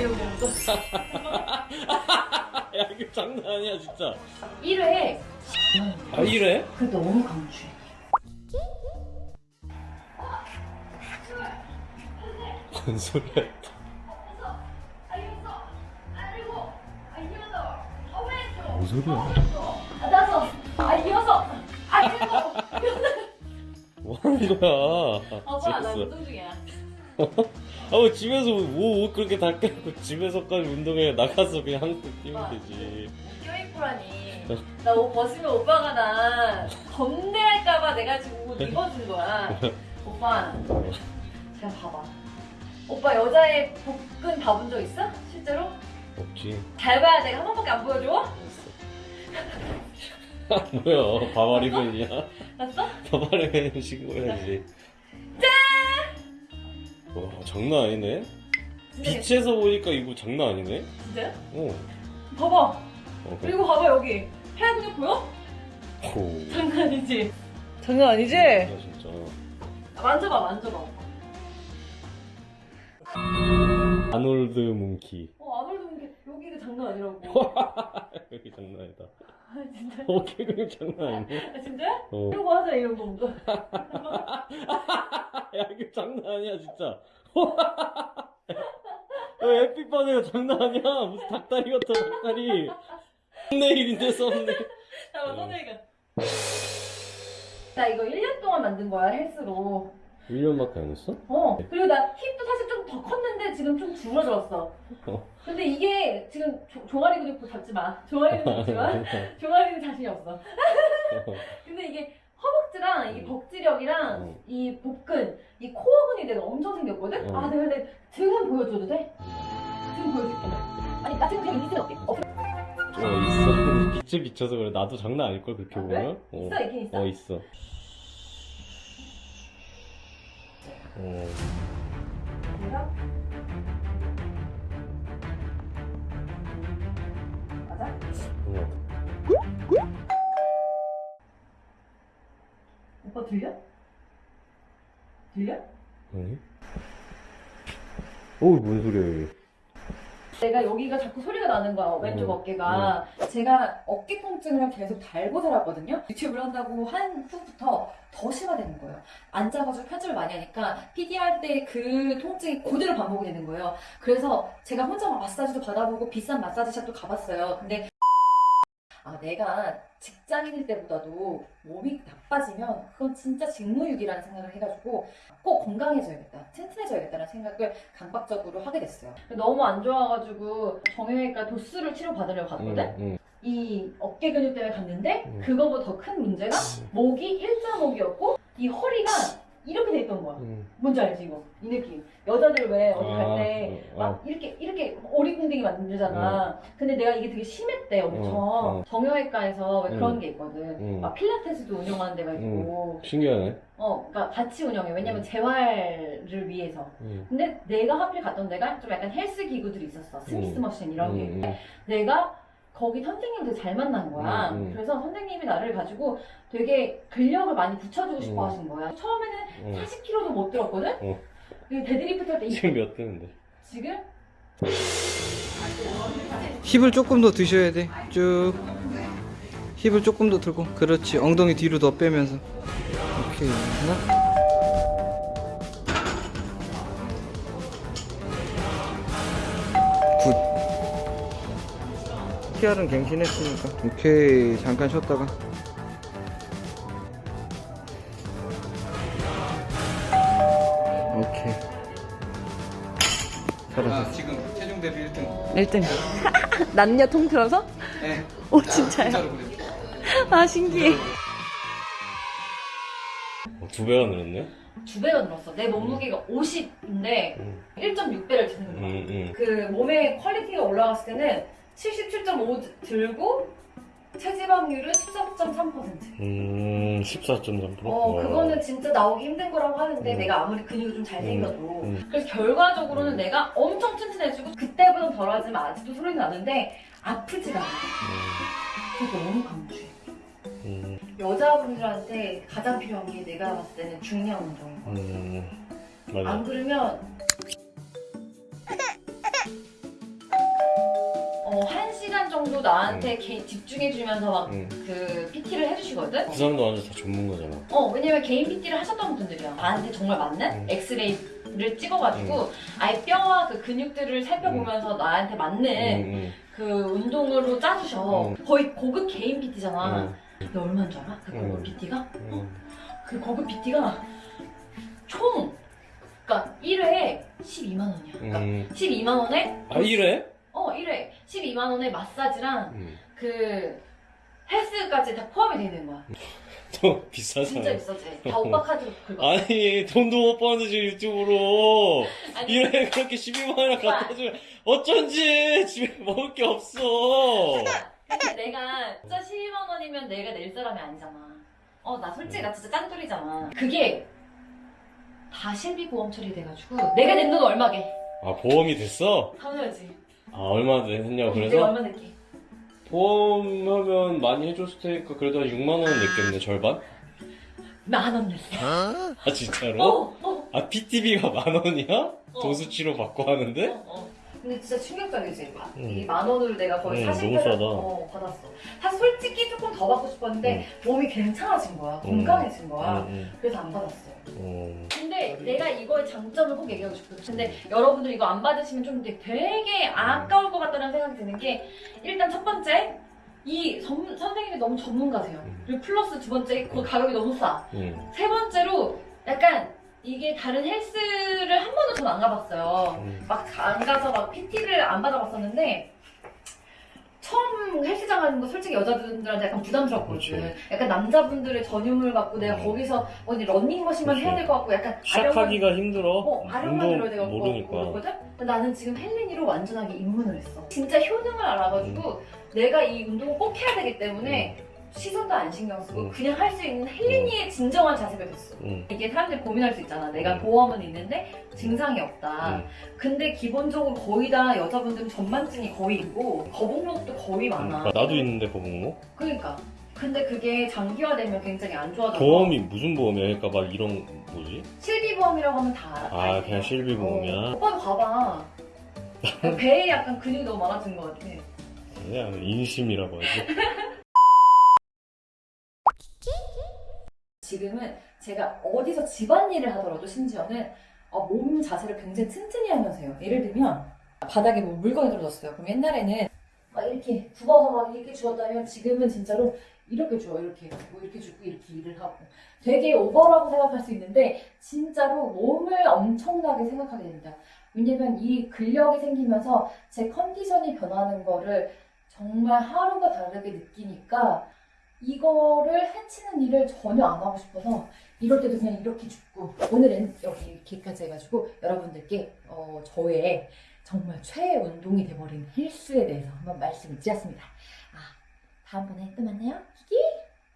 이런 거. 야 이거 장난 아니야 진짜 1회. 아 이래? 그 너무 강추해. 뭔 소리야 뭔 소리야 아, 나서. 아, 이어서. 아. 뭐 하는 거야 오빠, 나. 운동 중이야. 아뭐 집에서 뭐 옷 그렇게 다 깨고 집에서까지 운동해 나가서 그냥 한국 뛰면 되지 껴입고라니. 나 옷 벗으면 오빠가 나 겁내할까봐 내가 지금 옷 입어준 거야. 오빠, 그냥 봐봐. 오빠 여자의 복근 봐본 적 있어? 실제로? 없지 잘 봐야 내가 한 번밖에 안 보여줘? 뭐야 바바리건이야 봤어? 바바리건 신고해야지 짠! 와 장난 아니네 진짜 빛에서 보니까 이거 장난 아니네 진짜요? 어. 봐봐. 어 그래. 그리고 봐봐 여기. 팔 근육 보여? 오. 장난 아니지? 장난 아니지? 야, 진짜 만져봐 만져봐. 아놀드 몽키 어 아무래도 이게 여기가 장난 아니라고. 여기 장난 아니다 아 진짜? 어깨 근육 장난 아니네 아 진짜? 어. 거 하자 이런 거 뭔가. 야 이거 장난 아니야 진짜 야 에픽바드가 장난 아니야 무슨 닭다리 같아 닭다리 썸네일인데 썸네일 잠깐 선생이가. 나 이거 1년 동안 만든 거야 헬스로. 1년밖에 안 했어? 어. 그리고 나 힙도 사실 좀 더 컸는데 지금 좀 줄어들었어. 어. 근데 이게 지금 조- 종아리 근육 잡지 마. 종아리 근육 잡지 마. 종아리는 자신이 없어. 근데 이게 허벅지랑 이 음. 벅지력이랑 음. 이 복근, 이 코어 근이 내가 엄청 생겼거든? 음. 아, 내가 근데 등은 보여줘도 돼? 등 보여줄게. 아니, 나 지금 그냥 이슬 어때? 어, 어 있어 빛에 비춰서 그래 나도 장난 아닐걸 그렇게 아, 그래? 보면 어. 있어, 있긴 있어. 어 있어 어? 맞아? 어. 오빠 들려? 들려? 아니? 어 뭔 소리야 이게 내가 여기가 자꾸 소리가 나는 거야 왼쪽 음, 어깨가. 제가 어깨 통증을 계속 달고 살았거든요. 유튜브를 한다고 한 후부터 더 심화되는 거예요. 앉아가지고 편집을 많이 하니까 PD 할 때 그 통증이 그대로 반복이 되는 거예요. 그래서 제가 혼자 막 마사지도 받아보고 비싼 마사지샵도 가봤어요. 근데 아 내가 직장인일 때보다도 몸이 나빠지면 그건 진짜 직무유기라는 생각을 해가지고 꼭 건강해져야겠다 튼튼해져야겠다는 생각을 강박적으로 하게 됐어요 너무 안 좋아가지고 정형외과 도수를 치료 받으려고 갔거든 응, 응. 이 어깨 근육 때문에 갔는데 음. 그거보다 더 큰 문제가 목이 일자 목이었고 이 허리가 이렇게 돼 있던 거야 응. 뭔지 알지 이거 이 느낌 여자들 왜 어디 아, 갈때 어, 막 이렇게 이렇게 오리궁뎅이 만들잖아 근데 내가 이게 되게 심했대 엄청 어, 어. 정형외과에서 왜 음. 그런 게 있거든 음. 막 필라테스도 운영하는 데가 있고 신기하네 어 그러니까 같이 운영해 왜냐면 음. 재활을 위해서 응. 근데 내가 하필 갔던 데가 좀 약간 헬스 기구들이 있었어 스미스 음. 머신 이런 게. 내가 거기 선생님을 되게 잘 만난 거야. 음, 음. 그래서 선생님이 나를 가지고 되게 근력을 많이 붙여주고 싶어 음. 하신 거야. 처음에는 응. 40kg도 못 들었거든? 어. 그 데드리프트 할 때 지금 몇 대인데 지금? 힙을 조금 더 드셔야 돼. 쭉. 힙을 조금 더 들고. 그렇지. 엉덩이 뒤로 더 빼면서. 오케이. 하나. TR은 갱신했으니까. 오케이. 잠깐 쉬었다가. 오케이. 잘하셨어. 지금 체중 대비 1등. 1등. 남녀 통틀어서? 네. 오, 진짜요? 아, 신기해. 어, 두 배가 늘었네 두 배가 늘었어. 내 몸무게가 50인데 응. 1.6배를 드는 응, 거야. 응. 그 몸의 quality가 올라갔을 때는 77.5 들고 체지방률은 13.3%. 음, 14.3%. 어, 그거는 진짜 나오기 힘든 거라고 하는데 음. 내가 아무리 근육이 좀 잘생겨도 음. 그래서 결과적으로는 음. 내가 엄청 튼튼해지고 그때보다 덜하지만 아직도 소리 나는데 아프지가 않아. 그게 너무 강추해. 음, 여자분들한테 가장 필요한 게 내가 봤을 때는 중량 운동인. 음, 맞아. 안 그러면 나한테 개인 집중해주면서 막 응. 그 PT를 해주시거든? 그 사람도 완전 다 전문가잖아. 어, 왜냐면 개인 PT를 하셨던 분들이야. 나한테 정말 맞는 음. 엑스레이 를 찍어가지고 아예 뼈와 그 근육들을 살펴보면서 나한테 맞는 응, 그 운동으로 짜주셔. 음. 거의 고급 개인 PT잖아. 응, 근데 얼마인 줄 알아? 그 고급 음. PT가? 응. 그 고급 PT가 총, 그러니까 1회에 12만 원이야. 그러니까 응. 12만 원에, 아, 이래? 어, 1회 12만 원에 마사지랑 응. 그 헬스까지 다 포함이 되는 거야. 너 비싸잖아. 진짜 비싸지. 다 오빠 카드로 긁어. 아니, 돈도 못 버는데 지금 유튜브로. 아니, 이래 그렇게 12만 원이나 갖다 주면 어쩐지 집에 먹을 게 없어. 근데 내가 진짜 12만 원이면 내가 낼 사람이 아니잖아. 어, 나 솔직히 나 진짜 짠돌이잖아. 그게 다 실비 보험 처리돼가지고 내가 낸 돈 얼마게? 아, 보험이 됐어? 당연하지. 아, 얼마 했냐고 내가 그래서? 얼마 낼게? 보험하면 많이 해줬을 테니까 그래도 한 6만원 냈겠네, 절반? 만 원 냈어. 아, 진짜로? 어, 어, 아, PT비가 만 원이야? 어. 도수치료 받고 하는데? 어, 어. 근데 진짜 충격적이지. 응. 이만 원으로 내가 거의 응, 40 너무 싸다. 어, 받았어. 사실 솔직히 조금 더 받고 싶었는데 몸이 괜찮아진 거야. 건강해진 거야. 응, 그래서 안 받았어. 응. 어. 내가 이거의 장점을 꼭 얘기하고 싶거든. 근데 여러분들 이거 안 받으시면 좀 되게 아까울 것 같다는 생각이 드는 게 일단 첫 번째 이 전- 선생님이 너무 전문가세요. 음. 그리고 플러스 두 번째 그 가격이 너무 싸. 응. 세 번째로 약간 이게 다른 헬스를 한 번도 전 안 가봤어요. 응. 막안 가서 막 PT를 안 받아봤었는데 처음 헬스장 가는 거 솔직히 여자분들한테 약간 부담스럽거든. 그렇죠. 약간 남자분들의 전유물 갖고 내가 음. 거기서 어디 런닝머신만 그렇죠. 해야 될 것 같고 약간 시작하기가 힘들어. 어, 아령만 들어야 돼갖고 모르니까. 나는 지금 헬린이로 완전하게 입문을 했어. 진짜 효능을 알아가지고 내가 이 운동을 꼭 해야 되기 때문에 시선도 안 신경 쓰고 음. 그냥 할 수 있는 헬린이의 진정한 자세가 됐어. 응. 이게 사람들이 고민할 수 있잖아. 내가 음. 보험은 있는데 증상이 없다. 응. 근데 기본적으로 거의 다 여자분들은 전만증이 거의 있고 거북목도 거의 많아. 그러니까 나도 있는데 거북목. 그러니까. 근데 그게 장기화되면 굉장히 안 좋아져. 보험이 무슨 보험이야? 그러니까 막 이런 뭐지? 실비보험이라고 하면 다 알아. 아? 그냥 실비 보험이야. 어, 오빠 봐봐. 배에 약간 근육이 너무 많아진 것 같아. 그냥 인심이라고 하지. 지금은 제가 어디서 집안일을 하더라도 심지어는 어, 몸 자세를 굉장히 튼튼히 하면서 해요. 예를 들면 바닥에 뭐 물건이 떨어졌어요. 그럼 옛날에는 막 이렇게 굽어서 막 이렇게 주었다면 지금은 진짜로 이렇게 주어 이렇게 뭐 이렇게 주고 이렇게 일을 하고 되게 오버라고 생각할 수 있는데 진짜로 몸을 엄청나게 생각하게 됩니다. 왜냐면 이 근력이 생기면서 제 컨디션이 변하는 거를 정말 하루가 다르게 느끼니까 이거를 해치는 일을 전혀 안 하고 싶어서 이럴 때도 그냥 이렇게 줍고 오늘은 여기 이렇게까지 해가지고 여러분들께 어, 저의 정말 최애 운동이 돼버린 헬스에 대해서 한번 말씀을 드렸습니다. 아 다음번에 또 만나요.